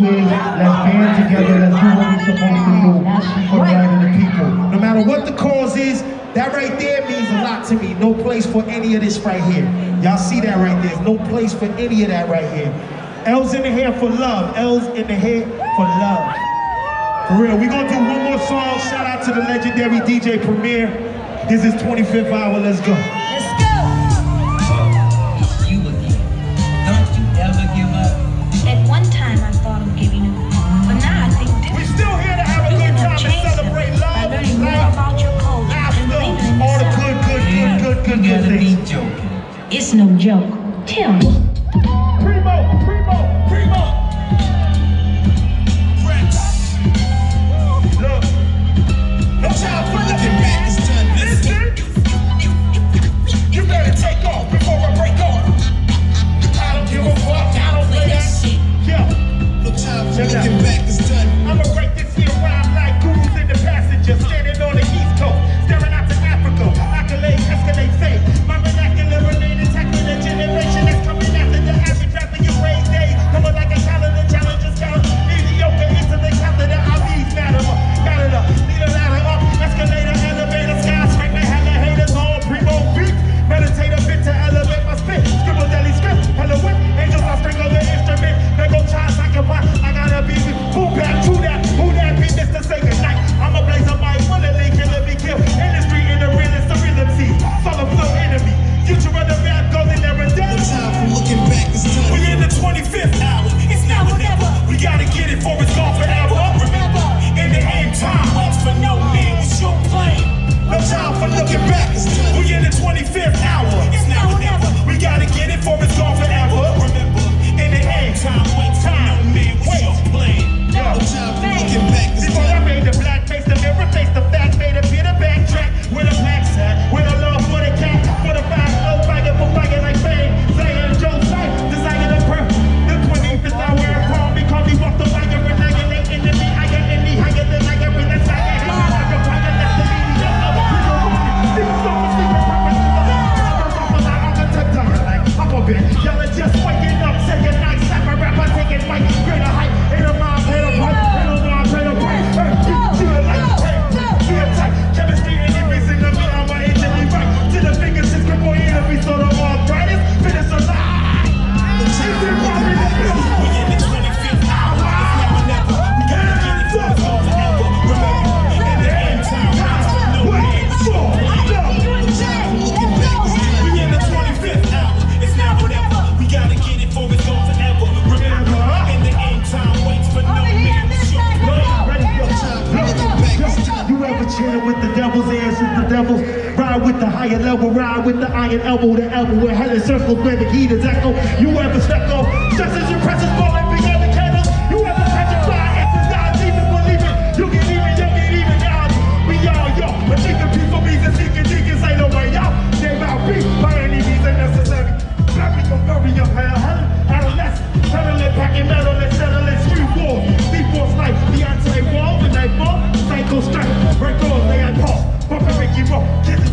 win, let's band together, let's do what we're supposed to do for the right of the people. No matter what the cause is, that right there means a lot to me. No place for any of this right here. Y'all see that right there. No place for any of that right here. L's in the hair for love. L's in the hair for love. For real, we gonna do one more song. Shout out to the legendary DJ Premier. This is 25th Hour, let's go. Let's go. It's no joke. Tell me. ride with the higher level, ride with the iron elbow the elbow, where hell is circles, where the heat is echo. You ever stepped off, just as impressive presence falling beyond the candles, you ever catch a fire, it's a dodge, even believe it, you can even, you can even dodge, we all yo, but you can people be the seeking, deacons ain't no way out, they might be, by any means unnecessary, bury your, bury your hell, hell, adolescent, pedal it, pack it, metal it, settle it, street war, deep force life, Beyonce wall, the night ball, psycho Break all, they got pop, pop are pause, Get